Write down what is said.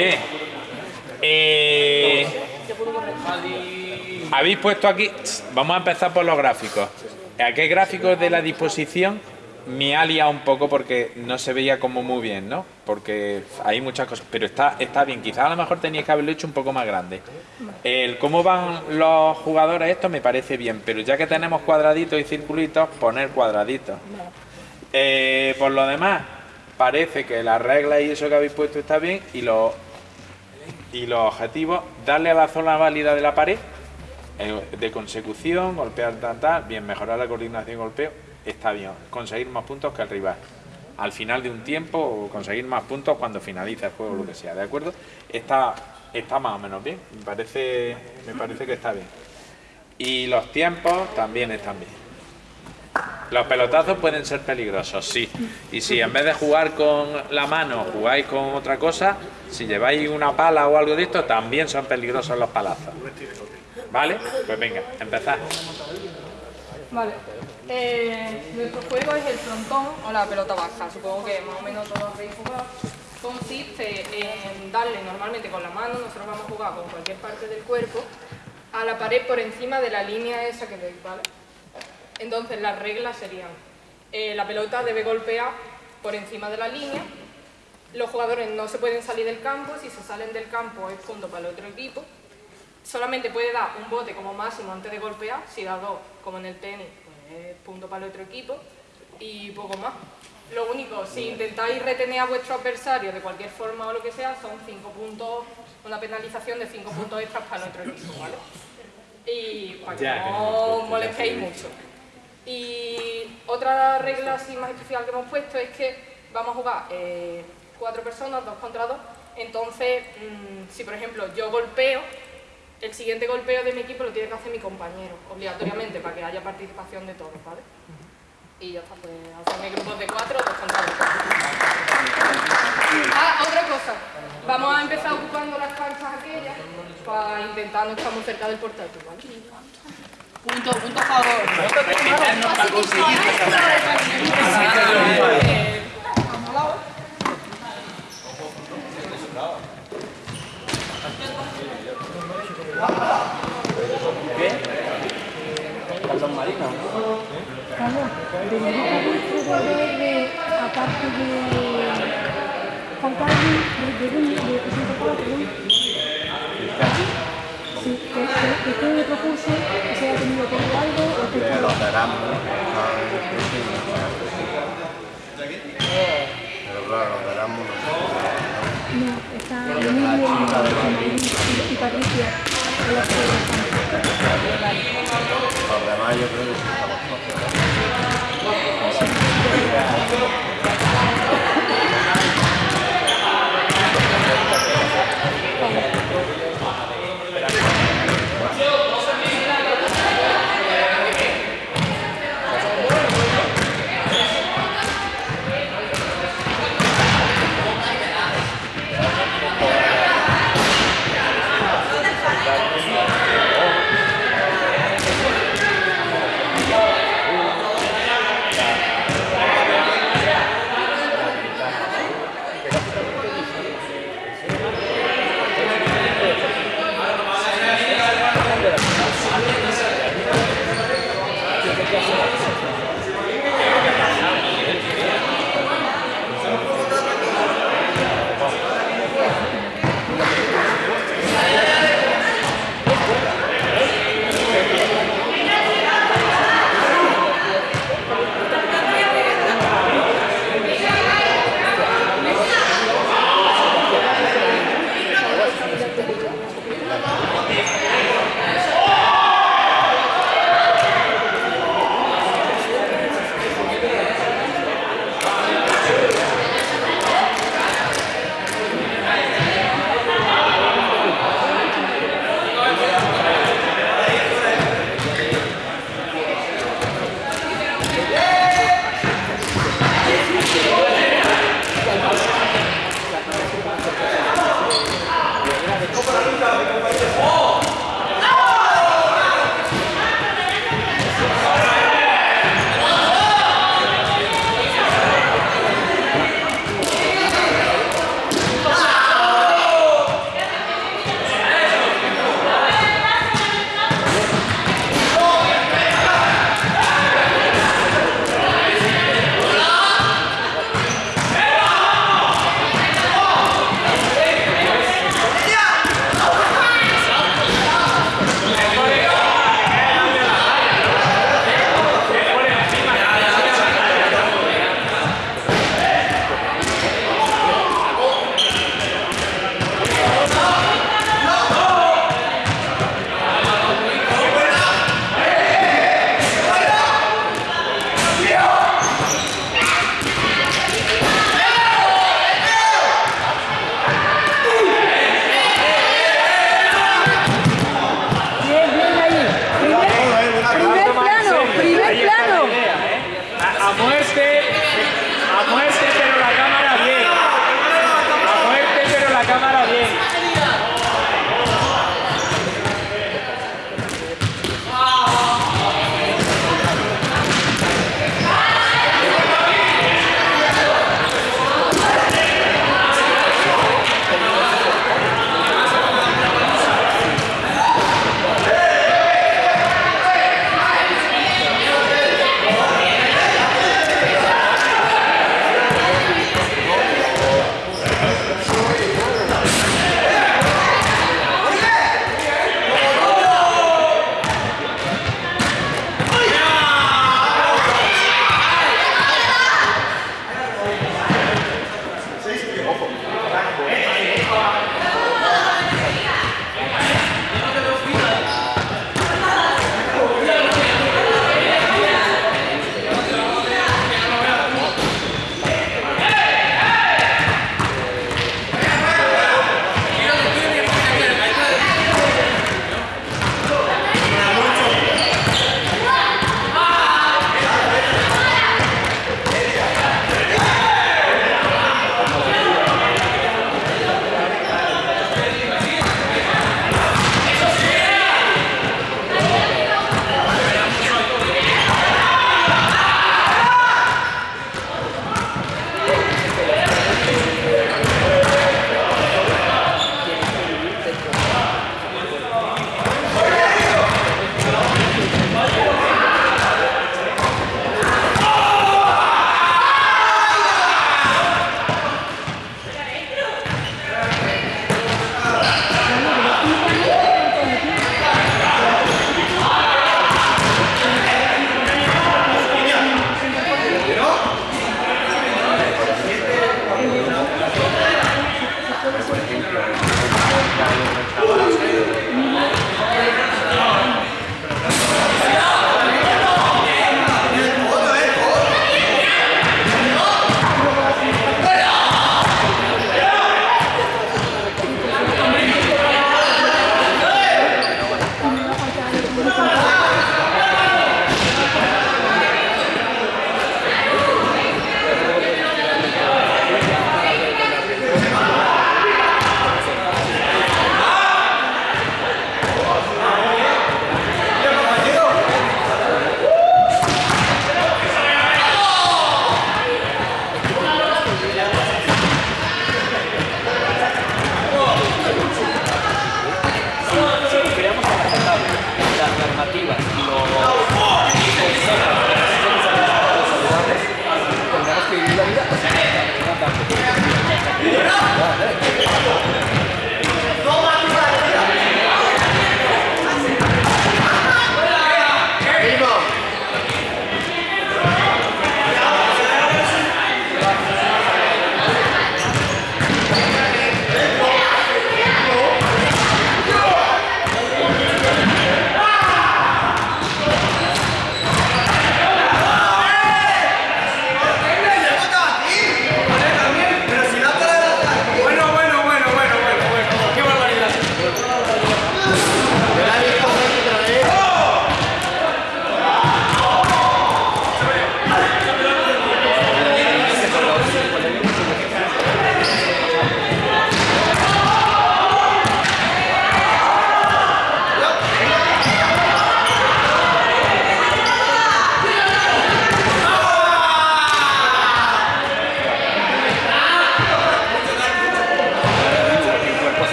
Eh, eh, habéis puesto aquí, vamos a empezar por los gráficos. Aquí gráficos de la disposición me ha liado un poco porque no se veía como muy bien, ¿no? Porque hay muchas cosas, pero está, está bien. Quizás a lo mejor teníais que haberlo hecho un poco más grande. El cómo van los jugadores, esto me parece bien, pero ya que tenemos cuadraditos y circulitos, poner cuadraditos. Eh, por lo demás, parece que las reglas y eso que habéis puesto está bien y los, y los objetivos, darle a la zona válida de la pared, eh, de consecución, golpear tal, tal, bien, mejorar la coordinación y golpeo, está bien. Conseguir más puntos que el rival. Al final de un tiempo o conseguir más puntos cuando finalice el juego lo que sea, ¿de acuerdo? Está, está más o menos bien, me parece, me parece que está bien. Y los tiempos también están bien. Los pelotazos pueden ser peligrosos, sí. Y si en vez de jugar con la mano jugáis con otra cosa, si lleváis una pala o algo de esto, también son peligrosos los palazos. ¿Vale? Pues venga, empezad. Vale. Eh, nuestro juego es el frontón o la pelota baja. Supongo que más o menos todos habéis jugado. Consiste en darle normalmente con la mano, nosotros vamos a jugar con cualquier parte del cuerpo, a la pared por encima de la línea esa que veis, ¿vale? Entonces las reglas serían, eh, la pelota debe golpear por encima de la línea, los jugadores no se pueden salir del campo, si se salen del campo es punto para el otro equipo, solamente puede dar un bote como máximo antes de golpear, si da dos, como en el tenis, pues es punto para el otro equipo, y poco más. Lo único, si intentáis retener a vuestro adversario de cualquier forma o lo que sea, son cinco puntos, una penalización de cinco puntos extras para el otro equipo, ¿vale? Y para que Ya, que no molestéis mucho. Y otra regla así más especial que hemos puesto es que vamos a jugar eh, cuatro personas, dos contra dos. Entonces, mm, si por ejemplo yo golpeo, el siguiente golpeo de mi equipo lo tiene que hacer mi compañero, obligatoriamente, para que haya participación de todos, ¿vale? Y ya está, pues hacerme grupos de cuatro, dos contra dos. Ah, otra cosa. Vamos a empezar ocupando las canchas aquellas para intentar no estar muy cerca del portátil, ¿vale? Punto, punto a favor. De, de, Sí, que, que, que usted me propuso que se haya tenido todo algo o que de los veramos, pero claro, los veramos no no, está Emilio y, y Patricia, de los que Los demás yo creo que